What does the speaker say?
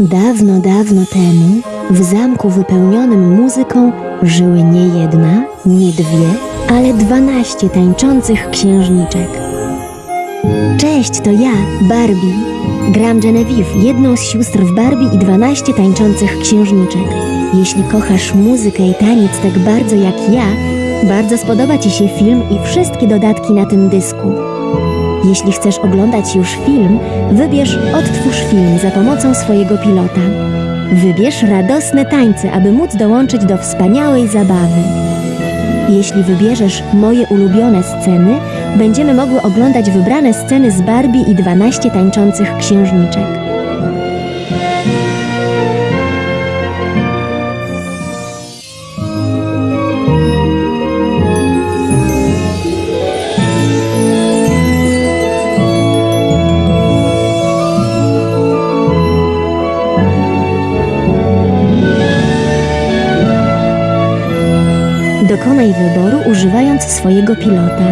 Dawno, dawno temu w zamku wypełnionym muzyką żyły nie jedna, nie dwie, ale dwanaście tańczących księżniczek. Cześć, to ja, Barbie. Gram Genevieve, jedną z sióstr w Barbie i dwanaście tańczących księżniczek. Jeśli kochasz muzykę i taniec tak bardzo jak ja, bardzo spodoba Ci się film i wszystkie dodatki na tym dysku. Jeśli chcesz oglądać już film, wybierz Odtwórz film za pomocą swojego pilota. Wybierz radosne tańce, aby móc dołączyć do wspaniałej zabawy. Jeśli wybierzesz moje ulubione sceny, będziemy mogły oglądać wybrane sceny z Barbie i 12 tańczących księżniczek. Dokonaj wyboru używając swojego pilota.